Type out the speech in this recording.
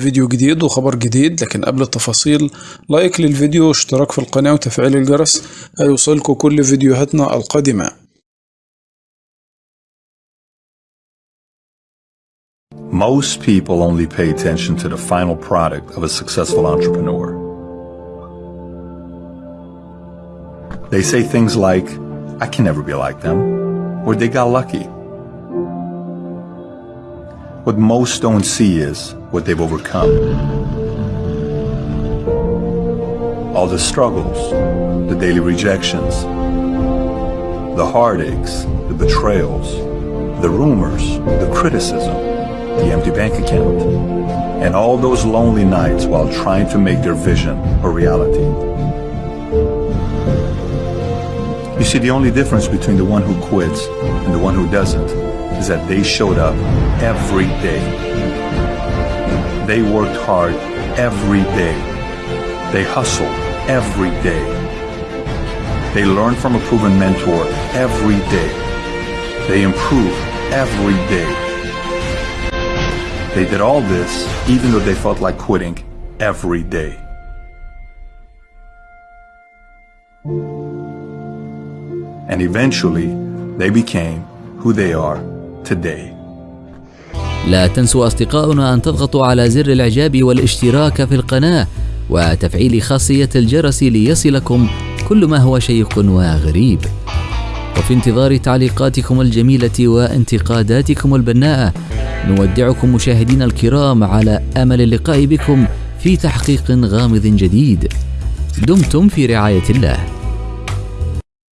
فيديو جديد وخبر جديد لكن قبل التفاصيل لايك للفيديو واشتراك في القناة وتفعيل الجرس هيوصلكوا كل فيديوهاتنا القادمة Most people only pay attention to the final product of a successful entrepreneur. They say things like, I can never be like them, or they got lucky. What most don't see is what they've overcome. All the struggles, the daily rejections, the heartaches, the betrayals, the rumors, the criticism, the empty bank account, and all those lonely nights while trying to make their vision a reality. You see, the only difference between the one who quits and the one who doesn't is that they showed up every day. They worked hard every day. They hustled every day. They learned from a proven mentor every day. They improved every day. They did all this even though they felt like quitting every day. And eventually, they became who they are today. لا تنسوا أصدقاؤنا أن تضغطوا على زر الإعجاب والاشتراك في القناة وتفعيل خاصية الجرس ليصلكم كل ما هو شيق وغريب. وفي انتظار تعليقاتكم الجميلة وانتقاداتكم البناءة نودعكم مشاهدينا الكرام على أمل اللقاء بكم في تحقيق غامض جديد. دمتم في رعاية الله.